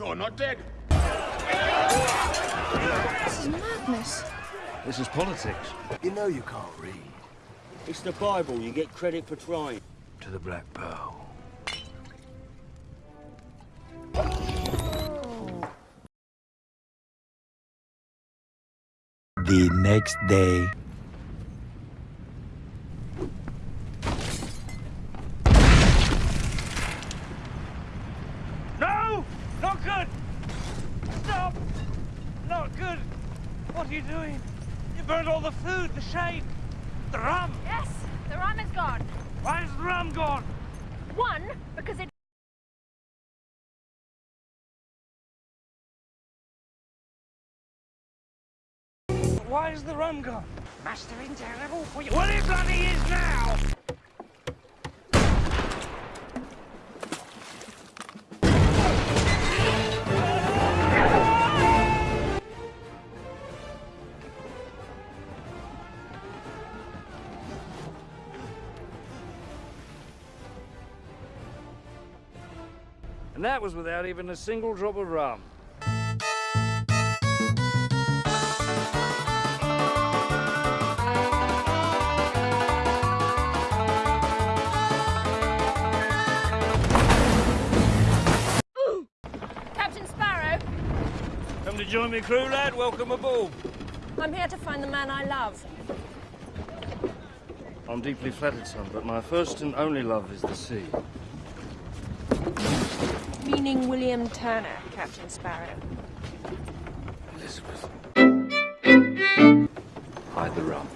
not dead. This is madness. This is politics. You know you can't read. It's the Bible. You get credit for trying. To the Black Pearl. The next day. Not good! Stop! Not good! What are you doing? You burned all the food, the shade, the rum! Yes, the rum is gone. Why is the rum gone? One, because it Why is the rum gone? Must have been terrible for you. Well, it bloody is now! And that was without even a single drop of rum. Captain Sparrow, Come to join me crew, lad? Welcome aboard. I'm here to find the man I love. I'm deeply flattered, son, but my first and only love is the sea. Meaning William Turner, Captain Sparrow. Elizabeth. Hide the rum.